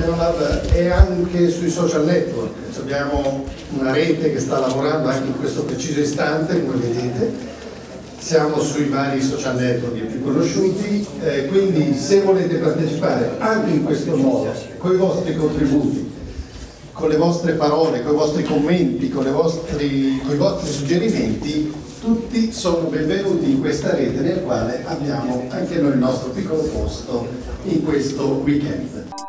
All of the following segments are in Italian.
Lab è anche sui social network, abbiamo una rete che sta lavorando anche in questo preciso istante, come vedete, siamo sui vari social network più conosciuti, eh, quindi se volete partecipare anche in questo modo, con i vostri contributi, con le vostre parole, con i vostri commenti, con, vostri, con i vostri suggerimenti, tutti sono benvenuti in questa rete nel quale abbiamo anche noi il nostro piccolo posto in questo weekend.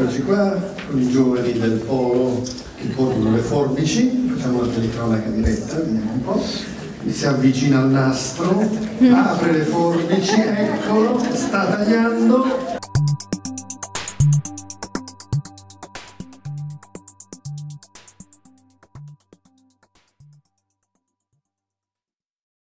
Eccoci qua con i giovani del polo che portano le forbici, facciamo la telecronaca diretta, vediamo un po'. Si avvicina al nastro, apre le forbici, eccolo, sta tagliando,